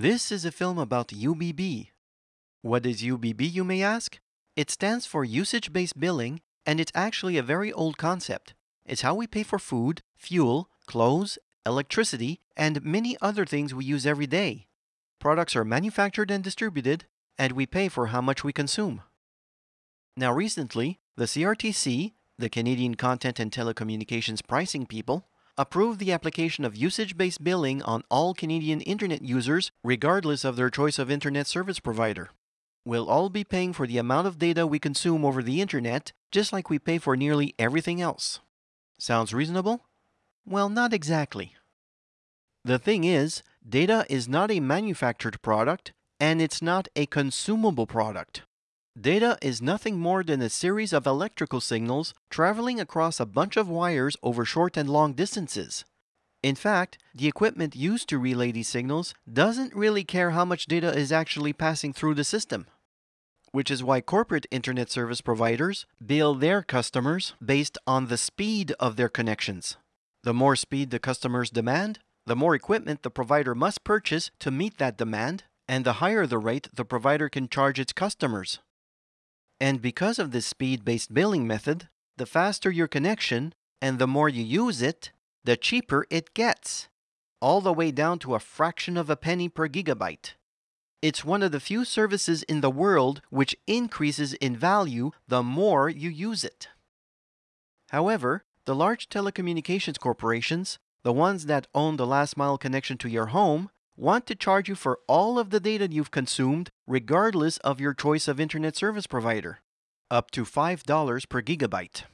This is a film about UBB. What is UBB, you may ask? It stands for usage based billing, and it's actually a very old concept. It's how we pay for food, fuel, clothes, electricity, and many other things we use every day. Products are manufactured and distributed, and we pay for how much we consume. Now, recently, the CRTC, the Canadian Content and Telecommunications Pricing People, approved the application of usage based billing on all Canadian internet users, regardless of their choice of internet service provider. We'll all be paying for the amount of data we consume over the internet, just like we pay for nearly everything else. Sounds reasonable? Well, not exactly. The thing is, data is not a manufactured product, and it's not a consumable product. Data is nothing more than a series of electrical signals traveling across a bunch of wires over short and long distances. In fact, the equipment used to relay these signals doesn't really care how much data is actually passing through the system. Which is why corporate internet service providers bill their customers based on the speed of their connections. The more speed the customers demand, the more equipment the provider must purchase to meet that demand, and the higher the rate the provider can charge its customers. And because of this speed based billing method, the faster your connection and the more you use it, the cheaper it gets, all the way down to a fraction of a penny per gigabyte. It's one of the few services in the world which increases in value the more you use it. However, the large telecommunications corporations, the ones that own the last mile connection to your home, want to charge you for all of the data you've consumed, regardless of your choice of internet service provider, up to $5 per gigabyte.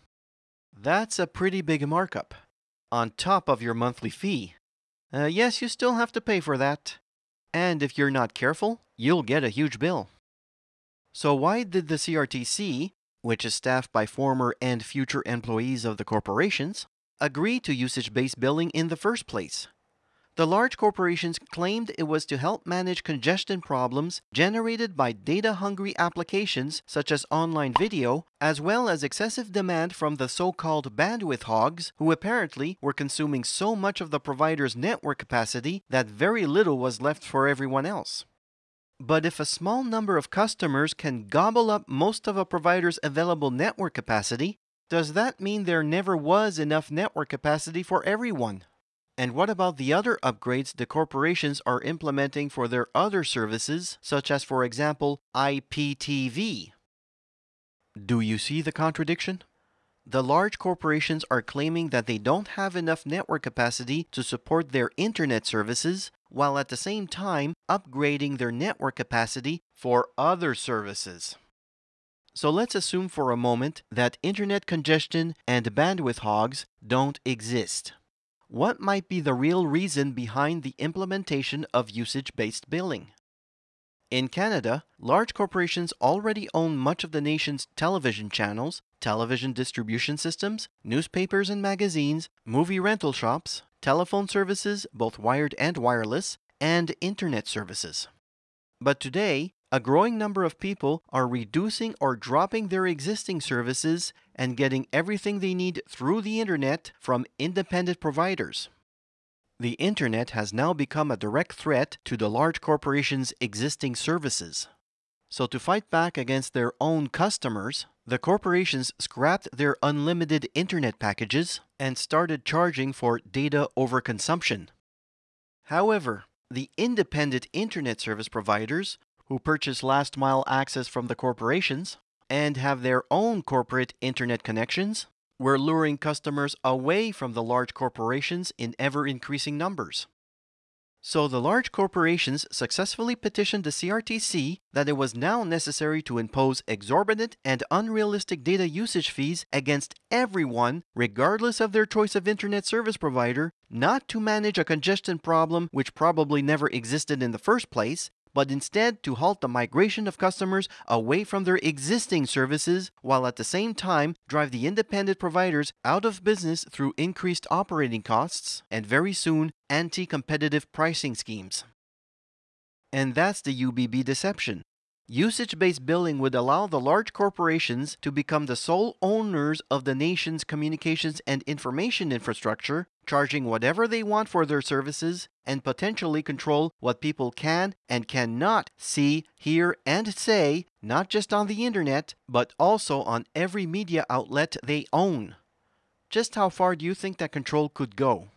That's a pretty big markup, on top of your monthly fee. Uh, yes, you still have to pay for that. And if you're not careful, you'll get a huge bill. So, why did the CRTC, which is staffed by former and future employees of the corporations, agree to usage based billing in the first place? The large corporations claimed it was to help manage congestion problems generated by data hungry applications such as online video, as well as excessive demand from the so called bandwidth hogs, who apparently were consuming so much of the provider's network capacity that very little was left for everyone else. But if a small number of customers can gobble up most of a provider's available network capacity, does that mean there never was enough network capacity for everyone? And what about the other upgrades the corporations are implementing for their other services, such as, for example, IPTV? Do you see the contradiction? The large corporations are claiming that they don't have enough network capacity to support their internet services, while at the same time upgrading their network capacity for other services. So let's assume for a moment that internet congestion and bandwidth hogs don't exist. What might be the real reason behind the implementation of usage based billing? In Canada, large corporations already own much of the nation's television channels, television distribution systems, newspapers and magazines, movie rental shops, telephone services, both wired and wireless, and internet services. But today, a growing number of people are reducing or dropping their existing services and getting everything they need through the internet from independent providers. The internet has now become a direct threat to the large corporations' existing services. So, to fight back against their own customers, the corporations scrapped their unlimited internet packages and started charging for data overconsumption. However, the independent internet service providers who purchase last mile access from the corporations and have their own corporate internet connections, were luring customers away from the large corporations in ever increasing numbers. So the large corporations successfully petitioned the CRTC that it was now necessary to impose exorbitant and unrealistic data usage fees against everyone, regardless of their choice of internet service provider, not to manage a congestion problem which probably never existed in the first place, but instead to halt the migration of customers away from their existing services while at the same time drive the independent providers out of business through increased operating costs and very soon anti competitive pricing schemes. And that's the UBB deception. Usage based billing would allow the large corporations to become the sole owners of the nation's communications and information infrastructure, charging whatever they want for their services, and potentially control what people can and cannot see, hear, and say, not just on the internet, but also on every media outlet they own. Just how far do you think that control could go?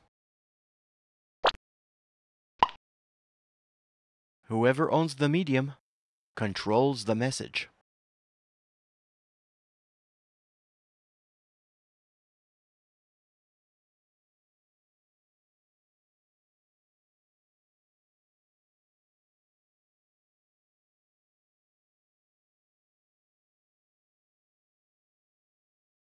Whoever owns the medium controls the message.